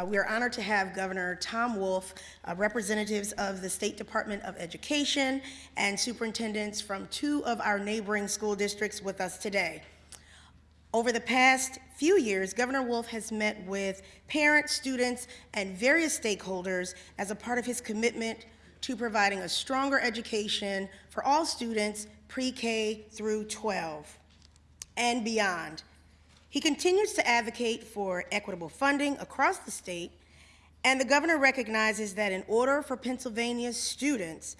Uh, We are honored to have Governor Tom Wolf, uh, representatives of the State Department of Education, and superintendents from two of our neighboring school districts with us today. Over the past few years, Governor Wolf has met with parents, students, and various stakeholders as a part of his commitment to providing a stronger education for all students pre-K through 12 and beyond. He continues to advocate for equitable funding across the state, and the governor recognizes that in order for Pennsylvania's students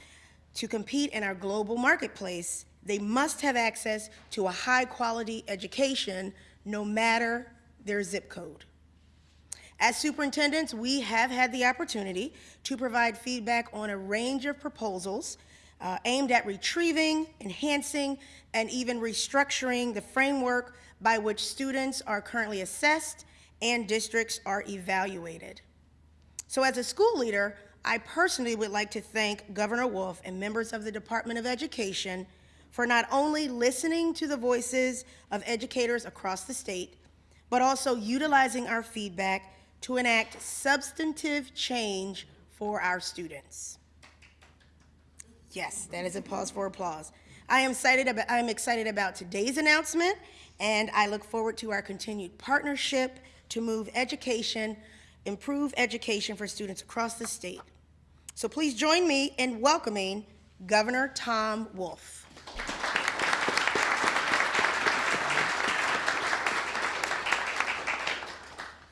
to compete in our global marketplace, they must have access to a high-quality education, no matter their zip code. As superintendents, we have had the opportunity to provide feedback on a range of proposals uh, aimed at retrieving, enhancing, and even restructuring the framework by which students are currently assessed and districts are evaluated. So as a school leader, I personally would like to thank Governor Wolf and members of the Department of Education for not only listening to the voices of educators across the state, but also utilizing our feedback to enact substantive change for our students. Yes, that is a pause for applause. I am excited about, I am excited about today's announcement, and I look forward to our continued partnership to move education, improve education for students across the state. So please join me in welcoming Governor Tom Wolf.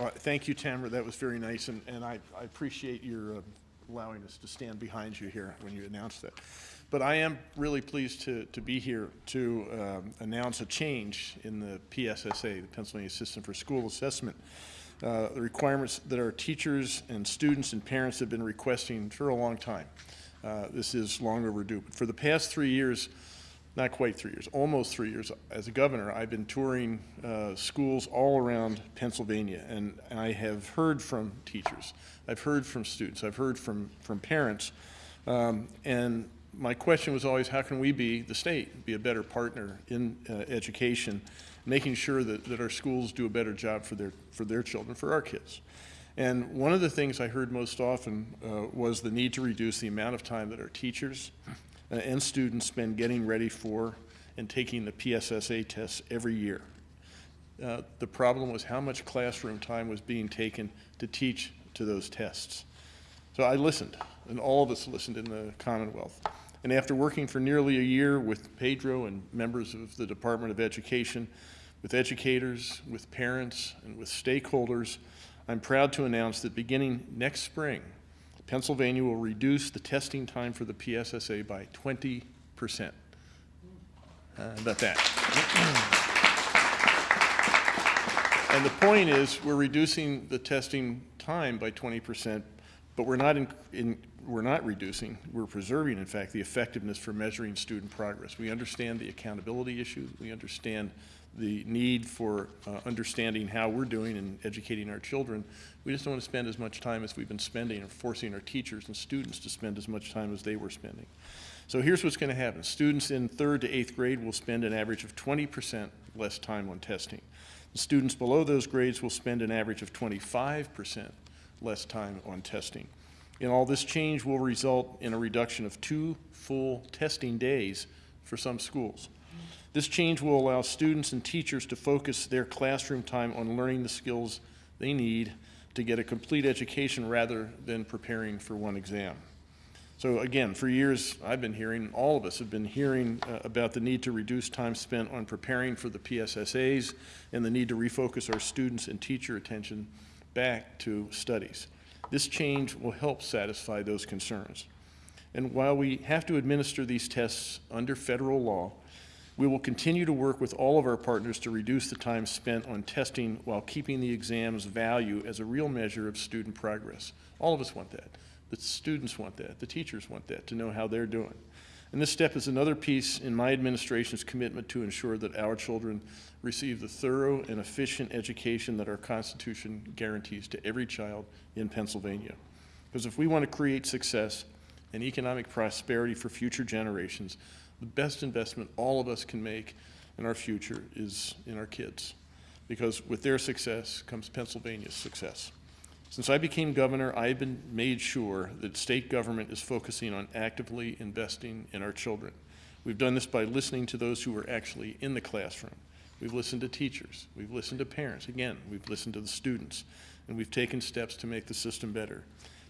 All right, Thank you, Tamara. That was very nice, and, and I, I appreciate your uh, allowing us to stand behind you here when you announced that. But I am really pleased to, to be here to um, announce a change in the PSSA, the Pennsylvania System for School Assessment. Uh, The requirements that our teachers and students and parents have been requesting for a long time. Uh, This is long overdue. But for the past three years, not quite three years, almost three years. As a governor, I've been touring uh, schools all around Pennsylvania, and I have heard from teachers, I've heard from students, I've heard from, from parents, um, and my question was always, how can we be, the state, be a better partner in uh, education, making sure that, that our schools do a better job for their, for their children, for our kids. And one of the things I heard most often uh, was the need to reduce the amount of time that our teachers uh, and students spend getting ready for and taking the PSSA tests every year. Uh, the problem was how much classroom time was being taken to teach to those tests. So I listened, and all of us listened in the Commonwealth. And after working for nearly a year with Pedro and members of the Department of Education, with educators, with parents, and with stakeholders, I'm proud to announce that beginning next spring, Pennsylvania will reduce the testing time for the PSSA by 20%. Uh, about that. And the point is, we're reducing the testing time by 20%, but we're not in, in, we're not reducing, we're preserving, in fact, the effectiveness for measuring student progress. We understand the accountability issue. We understand the need for uh, understanding how we're doing and educating our children. We just don't want to spend as much time as we've been spending and forcing our teachers and students to spend as much time as they were spending. So here's what's going to happen. Students in third to eighth grade will spend an average of 20% less time on testing. The students below those grades will spend an average of 25% less time on testing. And all this change will result in a reduction of two full testing days for some schools. This change will allow students and teachers to focus their classroom time on learning the skills they need to get a complete education rather than preparing for one exam. So again, for years I've been hearing, all of us have been hearing uh, about the need to reduce time spent on preparing for the PSSAs and the need to refocus our students and teacher attention back to studies. This change will help satisfy those concerns. And while we have to administer these tests under federal law, we will continue to work with all of our partners to reduce the time spent on testing while keeping the exam's value as a real measure of student progress. All of us want that. The students want that. The teachers want that, to know how they're doing. And this step is another piece in my administration's commitment to ensure that our children receive the thorough and efficient education that our Constitution guarantees to every child in Pennsylvania. Because if we want to create success and economic prosperity for future generations, the best investment all of us can make in our future is in our kids. Because with their success comes Pennsylvania's success. Since I became governor, I've been made sure that state government is focusing on actively investing in our children. We've done this by listening to those who are actually in the classroom. We've listened to teachers. We've listened to parents. Again, we've listened to the students. And we've taken steps to make the system better.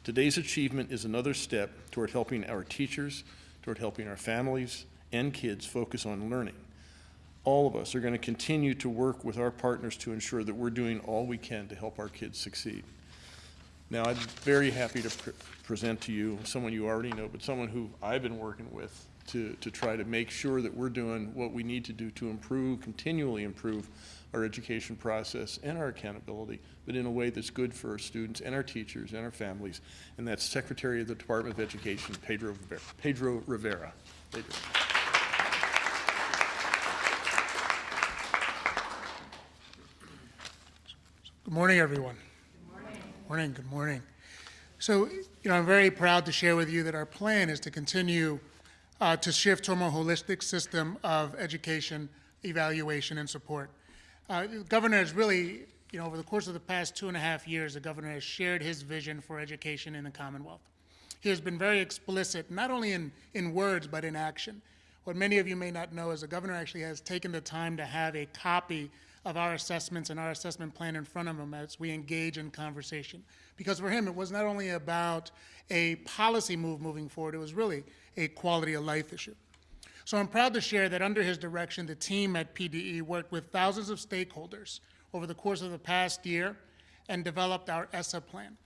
Today's achievement is another step toward helping our teachers, toward helping our families and kids focus on learning. All of us are going to continue to work with our partners to ensure that we're doing all we can to help our kids succeed. Now, I'm very happy to pre- present to you someone you already know, but someone who I've been working with to, to try to make sure that we're doing what we need to do to improve, continually improve our education process and our accountability, but in a way that's good for our students and our teachers and our families. And that's Secretary of the Department of Education, Pedro Rivera. Pedro Rivera. Pedro. Good morning, everyone. Good morning. Morning, good morning. So, you know, I'm very proud to share with you that our plan is to continue uh, to shift to a more holistic system of education, evaluation, and support. Uh, the Governor has really, you know, over the course of the past two and a half years, the governor has shared his vision for education in the Commonwealth. He has been very explicit, not only in, in words, but in action. What many of you may not know is the governor actually has taken the time to have a copy of our assessments and our assessment plan in front of him as we engage in conversation. Because for him, it was not only about a policy move moving forward, it was really a quality of life issue. So I'm proud to share that under his direction, the team at PDE worked with thousands of stakeholders over the course of the past year and developed our ESSA plan.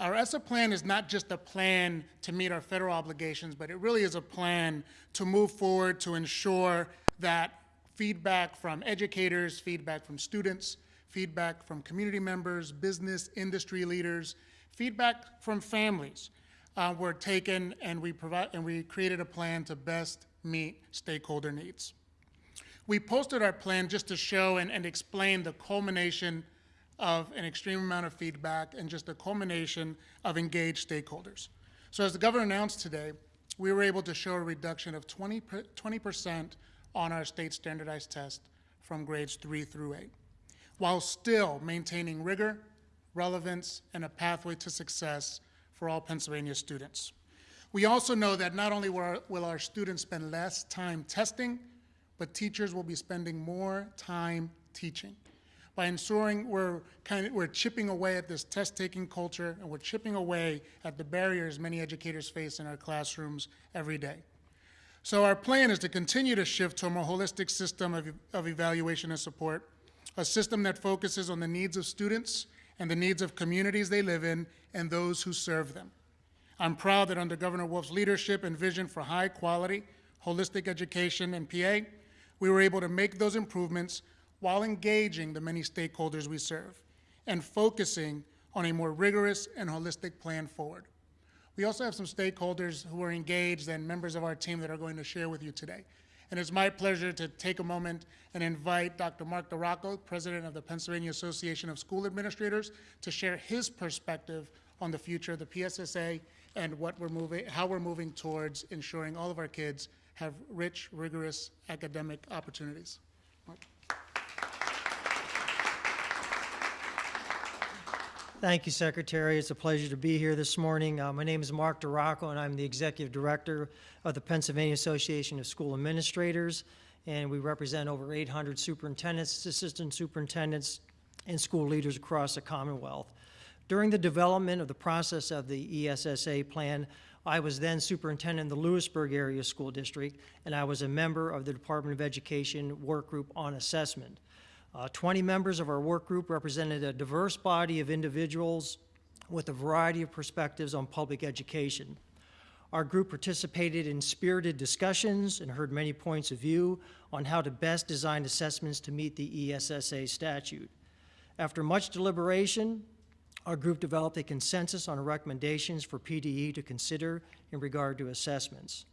Our ESSA plan is not just a plan to meet our federal obligations, but it really is a plan to move forward to ensure that feedback from educators, feedback from students, feedback from community members, business, industry leaders, feedback from families uh, were taken and we provide and we created a plan to best meet stakeholder needs. We posted our plan just to show and, and explain the culmination of an extreme amount of feedback and just the culmination of engaged stakeholders. So as the governor announced today, we were able to show a reduction of 20, 20% on our state standardized test from grades three through eight, while still maintaining rigor, relevance, and a pathway to success for all Pennsylvania students. We also know that not only will our, will our students spend less time testing, but teachers will be spending more time teaching by ensuring we're kind of we're chipping away at this test-taking culture and we're chipping away at the barriers many educators face in our classrooms every day. So our plan is to continue to shift to a more holistic system of, of evaluation and support, a system that focuses on the needs of students and the needs of communities they live in and those who serve them. I'm proud that under Governor Wolf's leadership and vision for high quality, holistic education in PA, we were able to make those improvements while engaging the many stakeholders we serve and focusing on a more rigorous and holistic plan forward. We also have some stakeholders who are engaged and members of our team that are going to share with you today. And it's my pleasure to take a moment and invite Dr. Mark DiRocco, President of the Pennsylvania Association of School Administrators, to share his perspective on the future of the PSSA and what we're moving, how we're moving towards ensuring all of our kids have rich, rigorous academic opportunities. Mark. Thank you, Secretary. It's a pleasure to be here this morning. Uh, my name is Mark DiRocco, and I'm the Executive Director of the Pennsylvania Association of School Administrators, and we represent over 800 superintendents, assistant superintendents, and school leaders across the Commonwealth. During the development of the process of the ESSA plan, I was then superintendent in the Lewisburg Area School District, and I was a member of the Department of Education Work Group on Assessment. Uh, 20 members of our work group represented a diverse body of individuals with a variety of perspectives on public education. Our group participated in spirited discussions and heard many points of view on how to best design assessments to meet the ESSA statute. After much deliberation, our group developed a consensus on recommendations for PDE to consider in regard to assessments.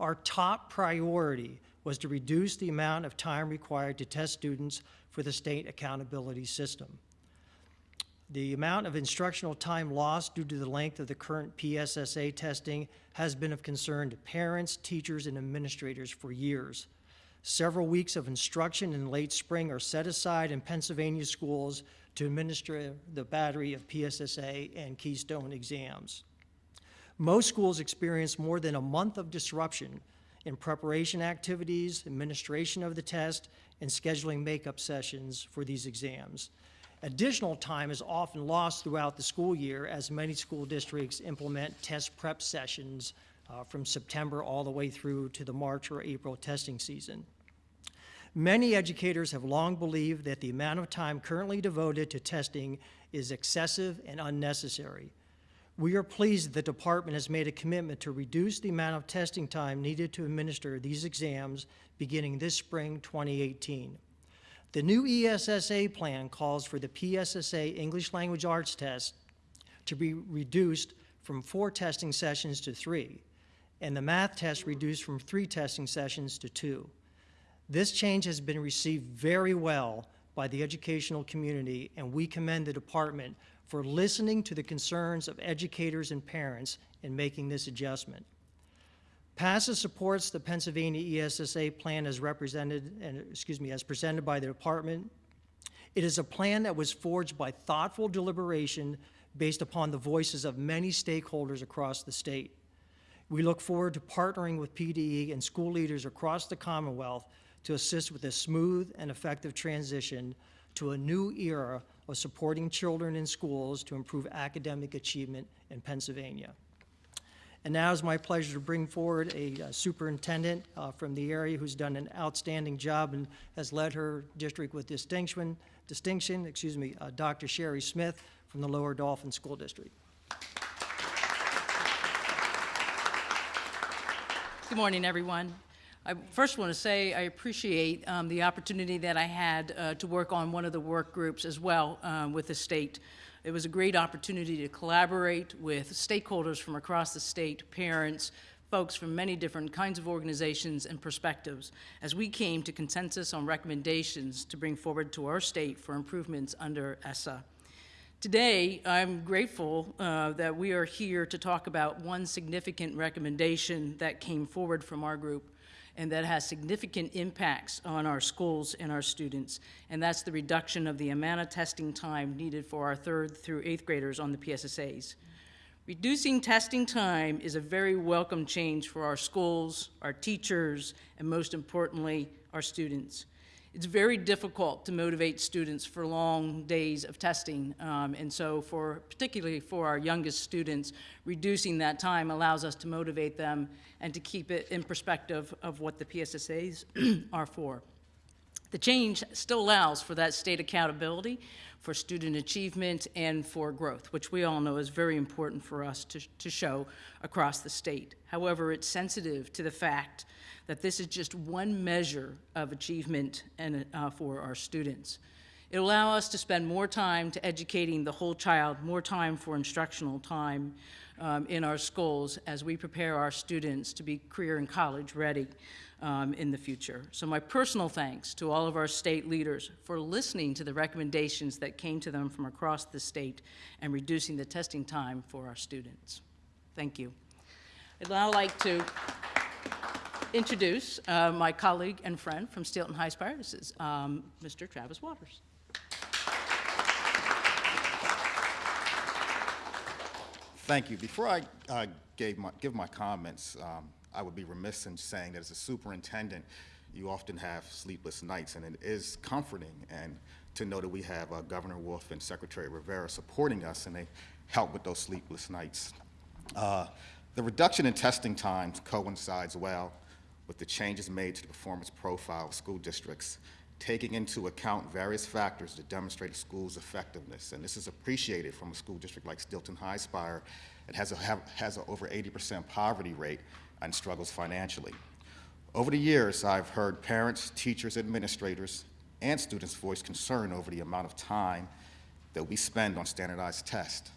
Our top priority was to reduce the amount of time required to test students for the state accountability system. The amount of instructional time lost due to the length of the current PSSA testing has been of concern to parents, teachers, and administrators for years. Several weeks of instruction in late spring are set aside in Pennsylvania schools to administer the battery of PSSA and Keystone exams. Most schools experience more than a month of disruption in preparation activities, administration of the test, and scheduling makeup sessions for these exams. Additional time is often lost throughout the school year as many school districts implement test prep sessions uh, from September all the way through to the March or April testing season. Many educators have long believed that the amount of time currently devoted to testing is excessive and unnecessary. We are pleased that the department has made a commitment to reduce the amount of testing time needed to administer these exams beginning this spring 2018. The new ESSA plan calls for the PSSA English Language Arts test to be reduced from four testing sessions to three, and the math test reduced from three testing sessions to two. This change has been received very well by the educational community, and we commend the department for listening to the concerns of educators and parents in making this adjustment. PASA supports the Pennsylvania ESSA plan as represented, and, excuse me, as presented by the department. It is a plan that was forged by thoughtful deliberation based upon the voices of many stakeholders across the state. We look forward to partnering with PDE and school leaders across the Commonwealth to assist with a smooth and effective transition to a new era of supporting children in schools to improve academic achievement in Pennsylvania. And now it's my pleasure to bring forward a uh, superintendent uh, from the area who's done an outstanding job and has led her district with distinction, distinction, excuse me, uh, Dr. Sherry Smith from the Lower Dauphin School District. Good morning, everyone. I first want to say I appreciate um, the opportunity that I had uh, to work on one of the work groups as well um, with the state. It was a great opportunity to collaborate with stakeholders from across the state, parents, folks from many different kinds of organizations and perspectives as we came to consensus on recommendations to bring forward to our state for improvements under ESSA. Today, I'm grateful uh, that we are here to talk about one significant recommendation that came forward from our group and that has significant impacts on our schools and our students, and that's the reduction of the amount of testing time needed for our third through eighth graders on the PSSAs. Reducing testing time is a very welcome change for our schools, our teachers, and most importantly, our students. It's very difficult to motivate students for long days of testing, um, and so for, particularly for our youngest students, reducing that time allows us to motivate them and to keep it in perspective of what the PSSAs are for. The change still allows for that state accountability, for student achievement, and for growth, which we all know is very important for us to, to show across the state. However, it's sensitive to the fact that this is just one measure of achievement and, uh, for our students. It'll allow us to spend more time to educating the whole child, more time for instructional time um, in our schools as we prepare our students to be career and college ready um, in the future. So my personal thanks to all of our state leaders for listening to the recommendations that came to them from across the state and reducing the testing time for our students. Thank you. I'd now like to introduce uh, my colleague and friend from Steelton-Highspire. This is um, Mr. Travis Waters. Thank you. Before I uh, gave my, give my comments, um, I would be remiss in saying that as a superintendent, you often have sleepless nights, and it is comforting and to know that we have uh, Governor Wolf and Secretary Rivera supporting us, and they help with those sleepless nights. Uh, the reduction in testing times coincides well with the changes made to the performance profile of school districts, taking into account various factors to demonstrate a school's effectiveness. And this is appreciated from a school district like Steelton-Highspire that has, a, have, has an over 80% poverty rate and struggles financially. Over the years, I've heard parents, teachers, administrators, and students voice concern over the amount of time that we spend on standardized tests.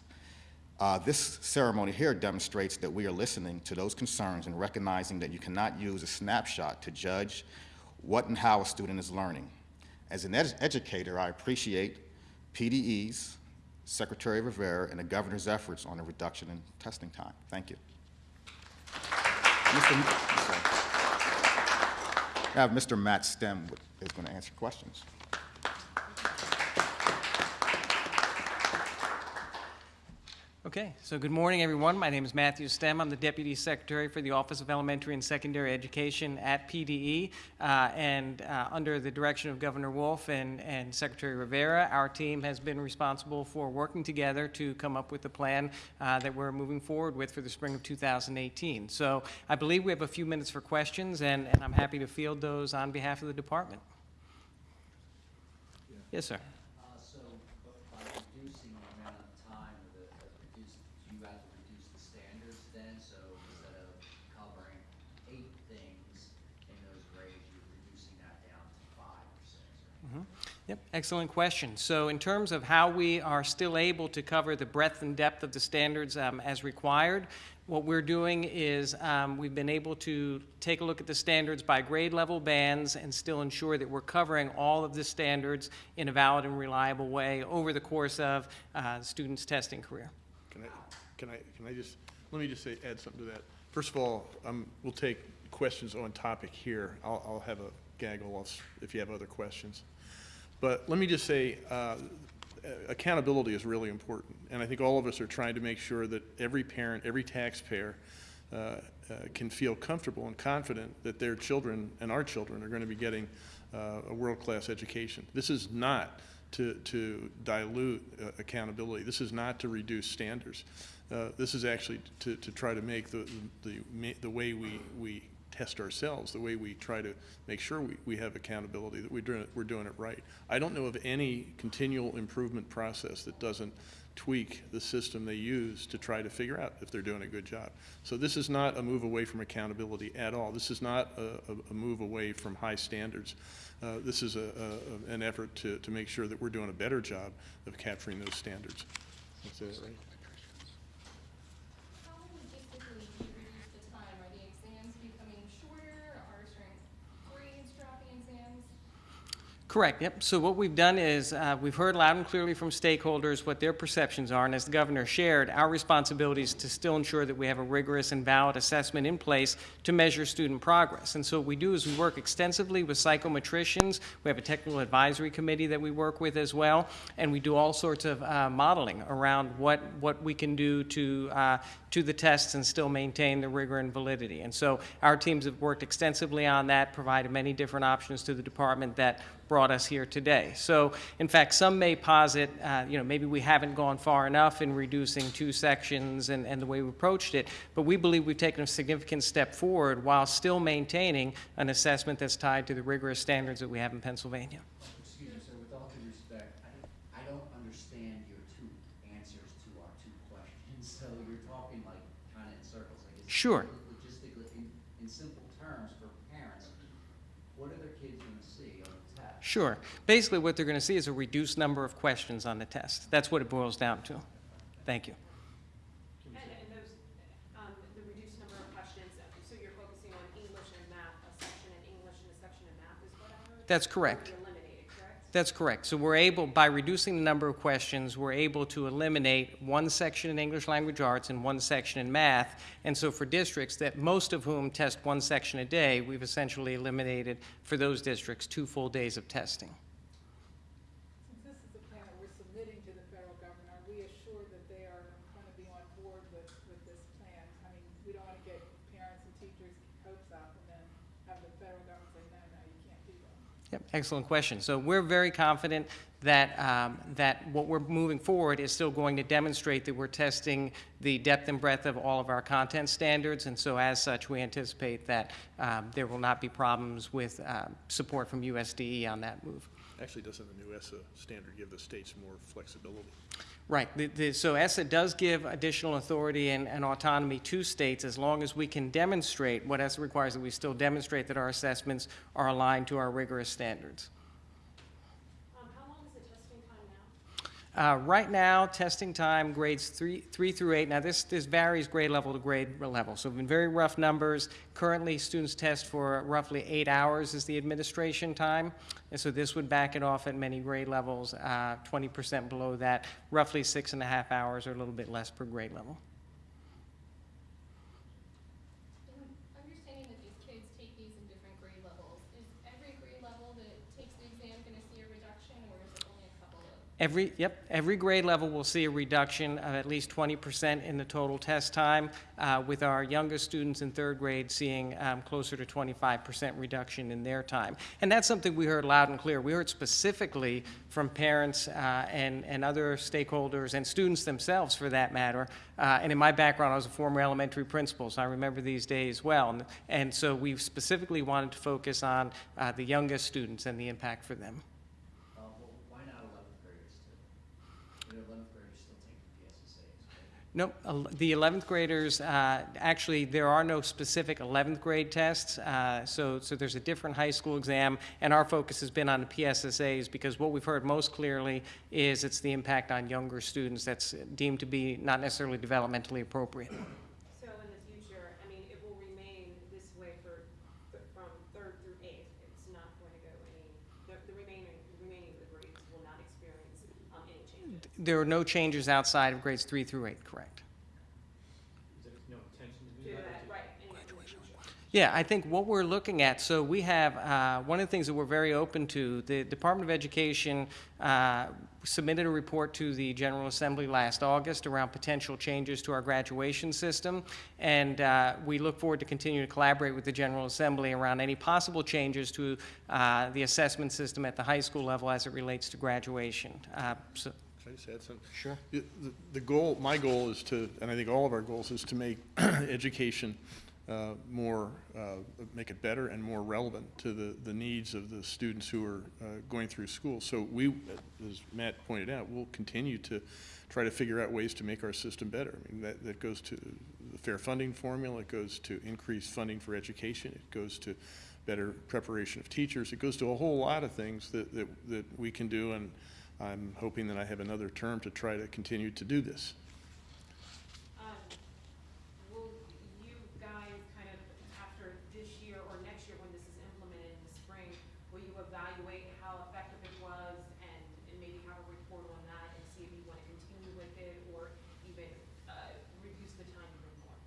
Uh, this ceremony here demonstrates that we are listening to those concerns and recognizing that you cannot use a snapshot to judge what and how a student is learning. As an ed educator, I appreciate PDE's, Secretary Rivera, and the governor's efforts on a reduction in testing time. Thank you. Mr. I have Mr. Matt Stem is going to answer questions. Okay, so good morning, everyone. My name is Matthew Stem. I'm the Deputy Secretary for the Office of Elementary and Secondary Education at PDE. Uh, and uh, under the direction of Governor Wolf and, and Secretary Rivera, our team has been responsible for working together to come up with the plan uh, that we're moving forward with for the spring of 2018. So I believe we have a few minutes for questions, and, and I'm happy to field those on behalf of the department. Yes, sir. Uh, so, but by reducing the amount of time, or the, uh, reduce, you have to reduce the standards then, so instead of covering eight things in those grades, you're reducing that down to five or six, right? Yep, excellent question. So in terms of how we are still able to cover the breadth and depth of the standards um, as required, what we're doing is um, we've been able to take a look at the standards by grade level bands and still ensure that we're covering all of the standards in a valid and reliable way over the course of uh, student's testing career. Can I, can I, can I just, let me just say, add something to that. First of all, um, we'll take questions on topic here. I'll, I'll have a gaggle if you have other questions. But let me just say, uh, accountability is really important. And I think all of us are trying to make sure that every parent, every taxpayer uh, uh, can feel comfortable and confident that their children and our children are going to be getting uh, a world-class education. This is not to, to dilute uh, accountability. This is not to reduce standards. Uh, This is actually to, to try to make the, the, the way we, we test ourselves, the way we try to make sure we, we have accountability, that we're doing, it- we're doing it right. I don't know of any continual improvement process that doesn't tweak the system they use to try to figure out if they're doing a good job. So this is not a move away from accountability at all. This is not a, a, move away from high standards. Uh, this is a, a, an effort to, to make sure that we're doing a better job of capturing those standards. That's it, right? How logistically do you reduce the time? Are the exams becoming shorter? Are certain grades dropping exams? Correct, yep. So what we've done is, uh, we've heard loud and clearly from stakeholders what their perceptions are, and as the governor shared, our responsibility is to still ensure that we have a rigorous and valid assessment in place to measure student progress. And so what we do is we work extensively with psychometricians, we have a technical advisory committee that we work with as well, and we do all sorts of uh, modeling around what, what we can do to, uh, to the tests and still maintain the rigor and validity. And so our teams have worked extensively on that, provided many different options to the department that brought us here today. So, in fact, some may posit, uh, you know, maybe we haven't gone far enough in reducing two sections and, and the way we approached it, but we believe we've taken a significant step forward while still maintaining an assessment that's tied to the rigorous standards that we have in Pennsylvania. Excuse me, sir, with all due respect, I don't, I don't understand your two answers to our two questions, so you're talking like kind of in circles, like. Sure. Logistically, in, in simple terms for parents, what are their kids gonna see on the test? Sure. Basically, what they're going to see is a reduced number of questions on the test. That's what it boils down to. Thank you. And, and those, um, the reduced number of questions, so you're focusing on English and math, a section in English and a section in math is what I heard? That's Or correct. That's correct. So we're able, by reducing the number of questions, we're able to eliminate one section in English language arts and one section in math. And so for districts that, most of whom test one section a day, we've essentially eliminated, for those districts, two full days of testing. Since this is a plan that we're submitting to the federal government, are we assured that they are going to be on board with, with this plan? I mean, we don't want to get parents and teachers' hopes up and then have the federal government say, no, no, you can't do that. Yep, excellent question. So we're very confident that, um, that what we're moving forward is still going to demonstrate that we're testing the depth and breadth of all of our content standards, and so as such, we anticipate that um, there will not be problems with uh, support from USDE on that move. Actually, doesn't the new ESSA standard give the states more flexibility? Right, the, the, so ESSA does give additional authority and, and autonomy to states as long as we can demonstrate, what ESSA requires that we still demonstrate that our assessments are aligned to our rigorous standards. Um, how long is the testing time now? Uh, right now, testing time grades three, three through eight. Now, this, this varies grade level to grade level. So in very rough numbers, currently students test for roughly eight hours is the administration time. And so this would back it off at many grade levels, uh, 20% below that, roughly six and a half hours or a little bit less per grade level. And understanding that these kids take these in different grade levels, is Every, yep, every grade level will see a reduction of at least 20% in the total test time, uh, with our youngest students in third grade seeing um, closer to 25% reduction in their time. And that's something we heard loud and clear. We heard specifically from parents uh, and, and other stakeholders and students themselves, for that matter. Uh, And in my background, I was a former elementary principal, so I remember these days well. And- And so we specifically wanted to focus on uh, the youngest students and the impact for them. Uh, well, why not eleventh graders too? You know, eleventh graders still take the El- the 11th graders, uh, actually, there are no specific 11th grade tests, uh, so, so there's a different high school exam, and our focus has been on the PSSAs, because what we've heard most clearly is it's the impact on younger students that's deemed to be not necessarily developmentally appropriate. So in the future, I mean, it will remain this way for, from third through eighth. It's not going to go any, the, the remaining, the remaining of the grades will not experience, um, any changes. There are no changes outside of grades 3 through 8, correct? Yeah, I think what we're looking at, so we have, uh, one of the things that we're very open to, the Department of Education uh, submitted a report to the General Assembly last August around potential changes to our graduation system, and uh, we look forward to continuing to collaborate with the General Assembly around any possible changes to uh, the assessment system at the high school level as it relates to graduation. Uh, so- Can I just add something? Sure. The, the- goal, my goal is to, and I think all of our goals, is to make education uh, more, uh, make it better and more relevant to the, the needs of the students who are uh, going through school. So we, as Matt pointed out, we'll continue to try to figure out ways to make our system better. I mean, that, that goes to the fair funding formula, it goes to increased funding for education, it goes to better preparation of teachers, it goes to a whole lot of things that, that, that we can do, and I'm hoping that I have another term to try to continue to do this. Um, will you guys kind of, after this year or next year when this is implemented in the spring, will you evaluate how effective it was and, and maybe have a report on that and see if you want to continue with it or even, uh, reduce the time even more?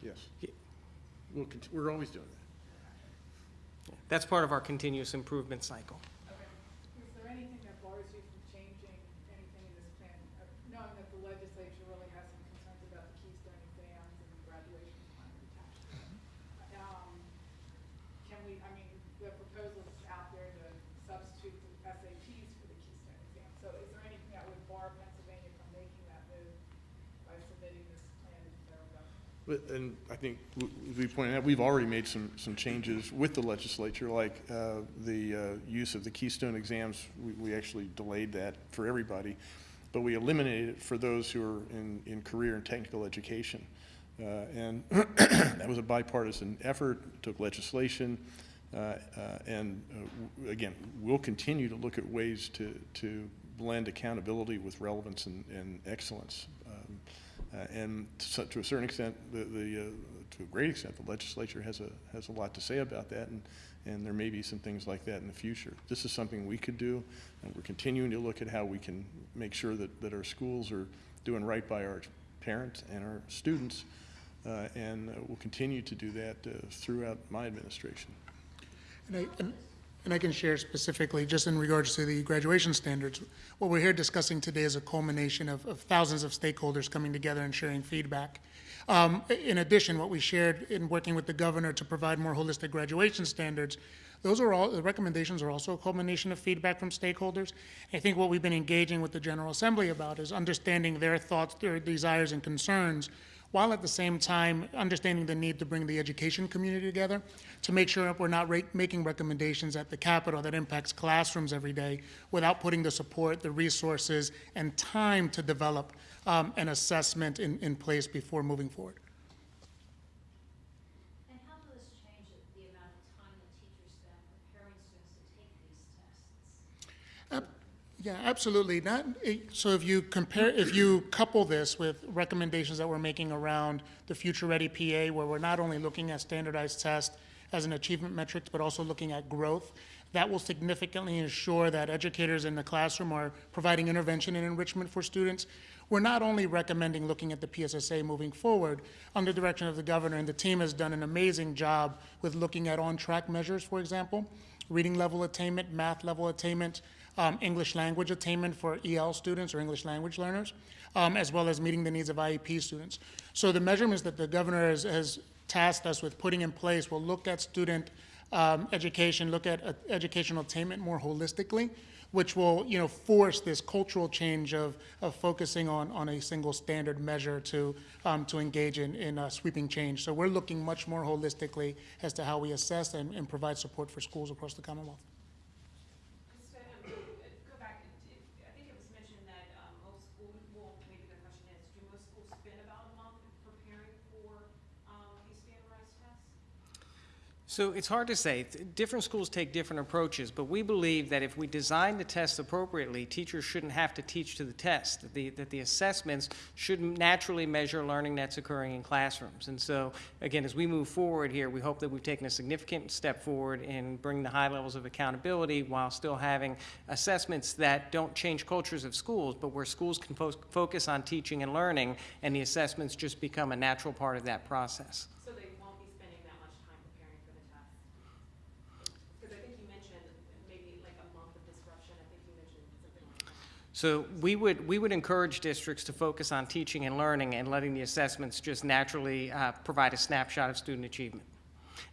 Yes. We'll, we're always doing that. That's part of our continuous improvement cycle. Okay. Is there anything that bars you from changing anything in this plan, Uh, knowing that the legislature really has some concerns about the Keystone exams and graduation requirement attached to them? Um, Can we, I mean, the proposal is out there to substitute the SATs for the Keystone exam. So is there anything that would bar Pennsylvania from making that move by submitting this plan to the federal government? But, and I think, as we pointed out, we've already made some, some changes with the legislature, like uh, the uh, use of the Keystone exams. We, we actually delayed that for everybody, but we eliminated it for those who are in, in career and technical education. Uh, And that was a bipartisan effort, took legislation, uh, uh, and uh, again, we'll continue to look at ways to, to blend accountability with relevance and, and excellence. Uh, And so- to a certain extent, the, the, uh, to a great extent, the legislature has a, has a lot to say about that, and, and there may be some things like that in the future. This is something we could do, and we're continuing to look at how we can make sure that, that our schools are doing right by our parents and our students, uh, and uh, we'll continue to do that uh, throughout my administration. And I, and- and I can share specifically, just in regards to the graduation standards, what we're here discussing today is a culmination of, of thousands of stakeholders coming together and sharing feedback. Um, in addition, what we shared in working with the governor to provide more holistic graduation standards, those are all, the recommendations are also a culmination of feedback from stakeholders. I think what we've been engaging with the General Assembly about is understanding their thoughts, their desires and concerns, while at the same time understanding the need to bring the education community together to make sure that we're not making recommendations at the Capitol that impacts classrooms every day without putting the support, the resources, and time to develop um, an assessment in, in place before moving forward. And how does this change the- the amount of time that teachers spend preparing students to take these tests? Yeah, absolutely. Not, eh, so if you compare, if you couple this with recommendations that we're making around the Future Ready PA, where we're not only looking at standardized tests as an achievement metric, but also looking at growth, that will significantly ensure that educators in the classroom are providing intervention and enrichment for students. We're not only recommending looking at the PSSA moving forward, under direction of the governor, and the team has done an amazing job with looking at on-track measures, for example, reading level attainment, math level attainment, um, English language attainment for EL students or English language learners, um, as well as meeting the needs of IEP students. So the measurements that the governor has, has tasked us with putting in place will look at student um, education, look at uh, educational attainment more holistically, which will, you know, force this cultural change of, of focusing on, on a single standard measure to, um, to engage in, in uh, sweeping change. So we're looking much more holistically as to how we assess and, and provide support for schools across the Commonwealth. Just to, um, go back, it- it- I think it was mentioned that, um, most schools, well, maybe the question is, do most schools spend about a month preparing for, um, these standardized tests? So it's hard to say. Different schools take different approaches, but we believe that if we design the tests appropriately, teachers shouldn't have to teach to the test, that the, that the assessments should naturally measure learning that's occurring in classrooms. And so, again, as we move forward here, we hope that we've taken a significant step forward in bringing the high levels of accountability while still having assessments that don't change cultures of schools, but where schools can fo- focus on teaching and learning, and the assessments just become a natural part of that process. So they won't be spending that much time preparing for the test? Because I think you mentioned maybe like a month of disruption, I think you mentioned something like that. So we would, we would encourage districts to focus on teaching and learning and letting the assessments just naturally uh, provide a snapshot of student achievement.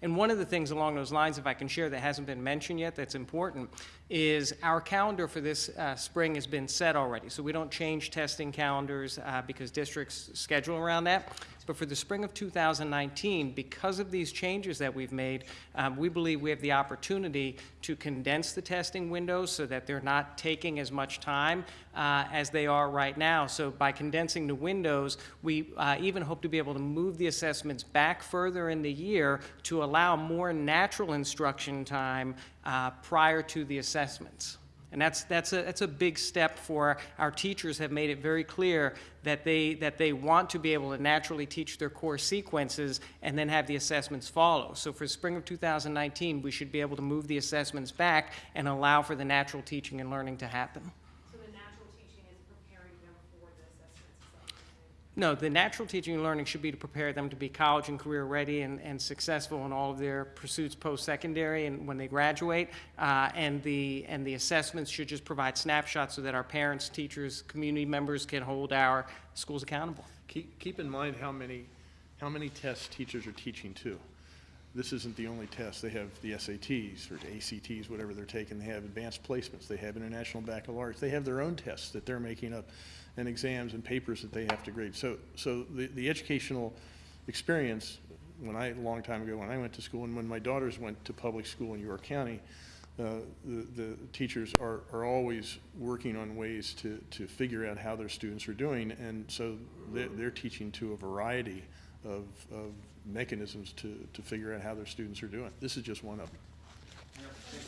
And one of the things along those lines, if I can share, that hasn't been mentioned yet, that's important, is our calendar for this uh, spring has been set already. So we don't change testing calendars uh, because districts schedule around that. But for the spring of 2019, because of these changes that we've made, um, we believe we have the opportunity to condense the testing windows so that they're not taking as much time uh, as they are right now. So by condensing the windows, we uh, even hope to be able to move the assessments back further in the year to allow more natural instruction time uh, prior to the assessments. And that's, that's, a, that's a big step for our teachers have made it very clear that they, that they want to be able to naturally teach their core sequences and then have the assessments follow. So for spring of 2019, we should be able to move the assessments back and allow for the natural teaching and learning to happen. So the natural teaching is preparing them for the assessments, is that what you're saying? No, the natural teaching and learning should be to prepare them to be college and career ready and, and successful in all of their pursuits post-secondary and when they graduate. Uh, and the, and the assessments should just provide snapshots so that our parents, teachers, community members can hold our schools accountable. Keep, keep in mind how many, how many tests teachers are teaching too. This isn't the only test. They have the SATs or ACTs, whatever they're taking. They have advanced placements. They have international baccalaureates. They have their own tests that they're making up and exams and papers that they have to grade. So, so the, the educational experience, when I, a long time ago, when I went to school and when my daughters went to public school in York County, uh, the, the teachers are, are always working on ways to, to figure out how their students are doing. And so they're, they're teaching to a variety of, of mechanisms to, to figure out how their students are doing. This is just one of them.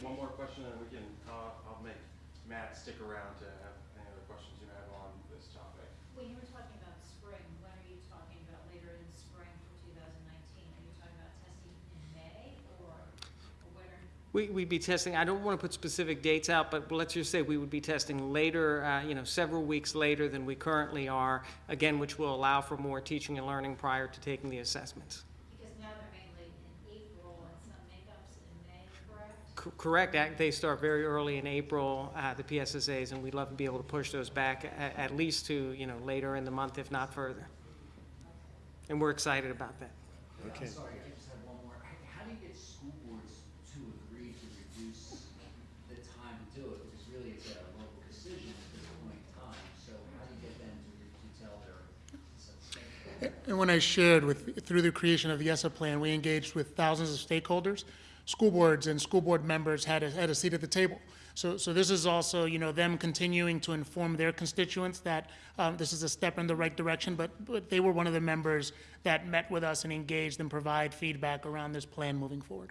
One more question, and we can, uh, I'll make Matt stick around to have any other questions you have on this topic. When you were talking about spring, when are you talking about later in the spring for two thousand nineteen? Are you talking about testing in May or, or when are? We, we'd be testing, I don't want to put specific dates out, but let's just say we would be testing later, uh, you know, several weeks later than we currently are, again, which will allow for more teaching and learning prior to taking the assessments. Because now they're mainly in April and some makeups in May, correct? C- Correct, they start very early in April, uh, the PSSAs, and we'd love to be able to push those back a- at least to, you know, later in the month, if not further. And we're excited about that. Okay. I'm sorry, I just have one more. How- How do you get school boards to agree to reduce the time to do it? Because really it's a local decision at this point in time. So how do you get them to, re- to tell their, so- And when I shared with, through the creation of the ESSA plan, we engaged with thousands of stakeholders. School boards and school board members had a, had a seat at the table. So, so this is also, you know, them continuing to inform their constituents that um, this is a step in the right direction, but, but they were one of the members that met with us and engaged and provide feedback around this plan moving forward.